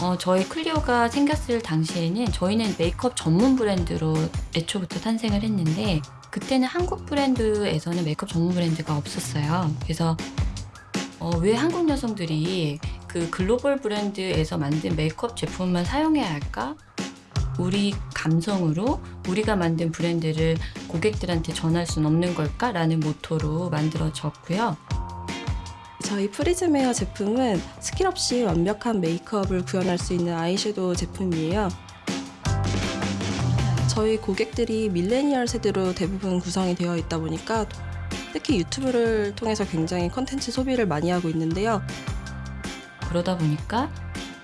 어, 저희 클리오가 생겼을 당시에는 저희는 메이크업 전문 브랜드로 애초부터 탄생을 했는데 그때는 한국 브랜드에서는 메이크업 전문 브랜드가 없었어요. 그래서 어, 왜 한국 여성들이 그 글로벌 브랜드에서 만든 메이크업 제품만 사용해야 할까? 우리 감성으로 우리가 만든 브랜드를 고객들한테 전할 수는 없는 걸까? 라는 모토로 만들어졌고요. 저희 프리즘 에어 제품은 스킬 없이 완벽한 메이크업을 구현할 수 있는 아이섀도우 제품이에요. 저희 고객들이 밀레니얼 세대로 대부분 구성이 되어 있다 보니까 특히 유튜브를 통해서 굉장히 컨텐츠 소비를 많이 하고 있는데요. 그러다 보니까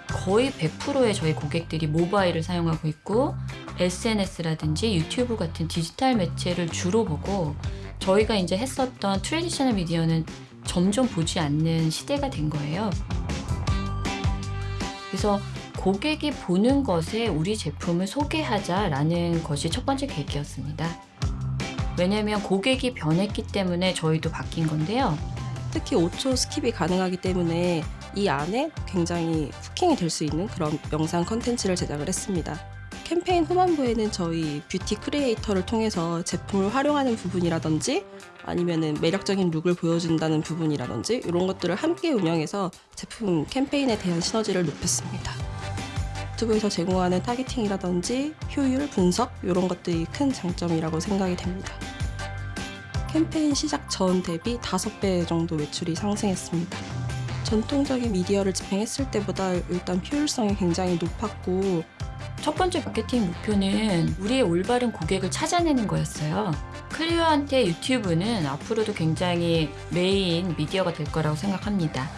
거의 100%의 저희 고객들이 모바일을 사용하고 있고 SNS라든지 유튜브 같은 디지털 매체를 주로 보고 저희가 이제 했었던 traditional media는 점점 보지 않는 시대가 된 거예요. 그래서 고객이 보는 것에 우리 제품을 소개하자라는 것이 첫 번째 계기였습니다. 왜냐하면 고객이 변했기 때문에 저희도 바뀐 건데요. 특히 5초 skip이 가능하기 때문에 이 안에 굉장히 hooking이 될 수 있는 그런 영상 컨텐츠를 제작을 했습니다. 캠페인 후반부에는 저희 beauty creator를 통해서 제품을 활용하는 부분이라든지 아니면은 매력적인 look을 보여준다는 부분이라든지 이런 것들을 함께 운영해서 제품 캠페인에 대한 시너지를 높였습니다. YouTube에서 제공하는 targeting이라든지 효율, 분석 이런 것들이 큰 장점이라고 생각이 됩니다. 캠페인 시작 전 대비 5배 정도 매출이 상승했습니다. 전통적인 미디어를 집행했을 때보다 일단 효율성이 굉장히 높았고 첫 번째 마케팅 목표는 우리의 올바른 고객을 찾아내는 거였어요. 클리어한테 유튜브는 앞으로도 굉장히 메인 미디어가 될 거라고 생각합니다.